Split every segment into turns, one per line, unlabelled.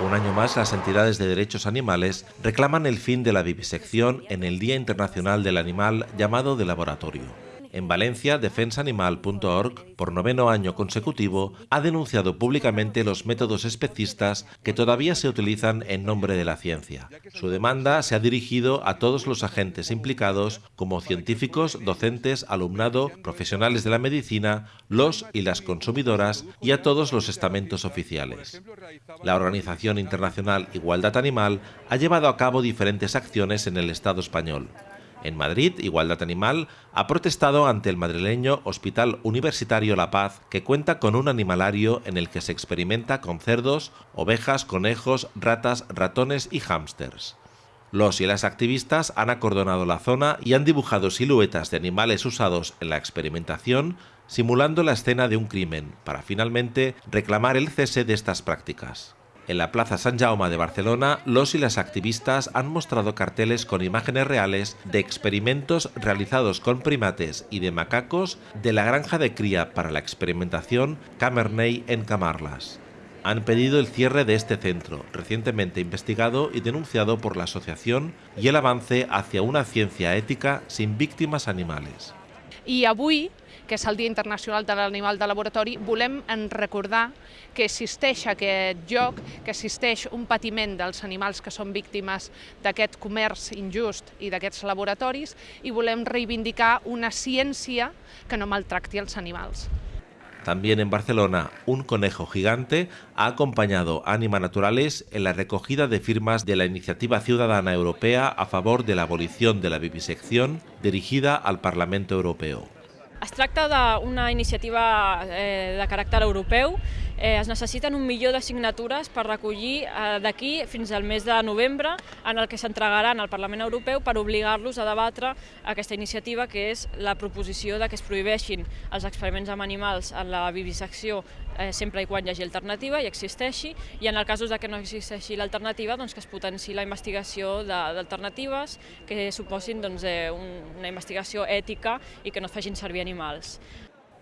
Un año más, las entidades de derechos animales reclaman el fin de la vivisección en el Día Internacional del Animal llamado de laboratorio. En Valencia, defensaanimal.org, por noveno año consecutivo, ha denunciado públicamente los métodos especistas que todavía se utilizan en nombre de la ciencia. Su demanda se ha dirigido a todos los agentes implicados, como científicos, docentes, alumnado, profesionales de la medicina, los y las consumidoras y a todos los estamentos oficiales. La Organización Internacional Igualdad Animal ha llevado a cabo diferentes acciones en el Estado español. En Madrid, Igualdad Animal ha protestado ante el madrileño Hospital Universitario La Paz, que cuenta con un animalario en el que se experimenta con cerdos, ovejas, conejos, ratas, ratones y hámsters. Los y las activistas han acordonado la zona y han dibujado siluetas de animales usados en la experimentación, simulando la escena de un crimen, para finalmente reclamar el cese de estas prácticas. En la Plaza San Jaume de Barcelona, los y las activistas han mostrado carteles con imágenes reales de experimentos realizados con primates y de macacos de la granja de cría para la experimentación Camerney en Camarlas. Han pedido el cierre de este centro, recientemente investigado y denunciado por la asociación, y el avance hacia una ciencia ética sin víctimas animales.
I avui, que és el Dia Internacional de l'Animal de Laboratori, volem en recordar que existeix aquest joc, que existeix un patiment dels animals que són víctimes d'aquest comerç injust i d'aquests laboratoris i volem reivindicar una ciència que no maltracti els animals.
También en Barcelona, un conejo gigante ha acompañado a Anima Naturales en la recogida de firmas de la Iniciativa Ciudadana Europea a favor de la abolición de la vivisección dirigida al Parlamento Europeo.
Es tracta d'una iniciativa eh, de caràcter europeu. Eh, es necessiten un milió de signatures per recollir eh, d'aquí fins al mes de novembre en el que s'entregaran al Parlament Europeu per obligar-los a debatre aquesta iniciativa que és la proposició de que es prohibeixin els experiments amb animals en la vivisecció eh, sempre i quan hi hagi alternativa i existeixi i en el cas de que no existeixi l'alternativa doncs que es potenci la investigació d'alternatives que suposin doncs, eh, una investigació ètica i que no es facin servir animals.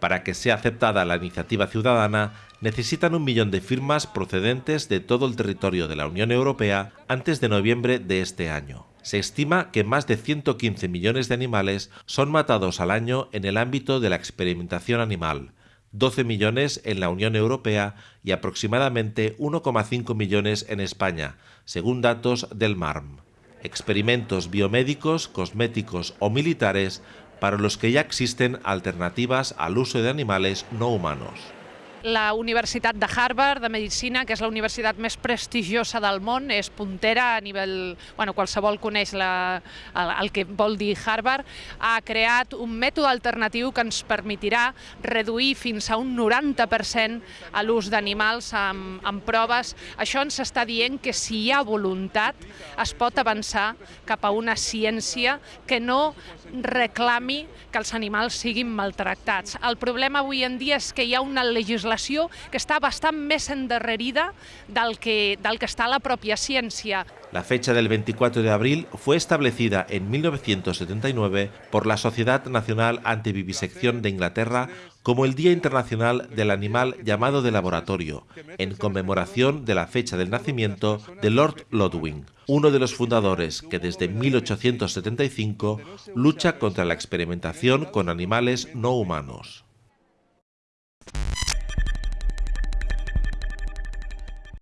Para que sea aceptada la iniciativa ciudadana, necesitan un millón de firmas procedentes de todo el territorio de la Unión Europea antes de noviembre de este año. Se estima que más de 115 millones de animales son matados al año en el ámbito de la experimentación animal, 12 millones en la Unión Europea y aproximadamente 1,5 millones en España, según datos del MARM. Experimentos biomédicos, cosméticos o militares para los que ya existen alternativas al uso de animales no humanos.
La Universitat de Harvard de Medicina, que és la universitat més prestigiosa del món, és puntera a nivell... Bueno, qualsevol coneix la, el, el que vol dir Harvard, ha creat un mètode alternatiu que ens permetirà reduir fins a un 90% a l'ús d'animals amb, amb proves. Això ens està dient que si hi ha voluntat es pot avançar cap a una ciència que no reclami que els animals siguin maltractats. El problema avui en dia és que hi ha una legislació que que, la.
La fecha del 24 de abril fue establecida en 1979 por la Sociedad Nacional Antivivisección de Inglaterra como el Día Internacional del Animal llamado de laboratorio, en conmemoración de la fecha del nacimiento de Lord Lodwing, uno de los fundadores que desde 1875 lucha contra la experimentación con animales no humanos.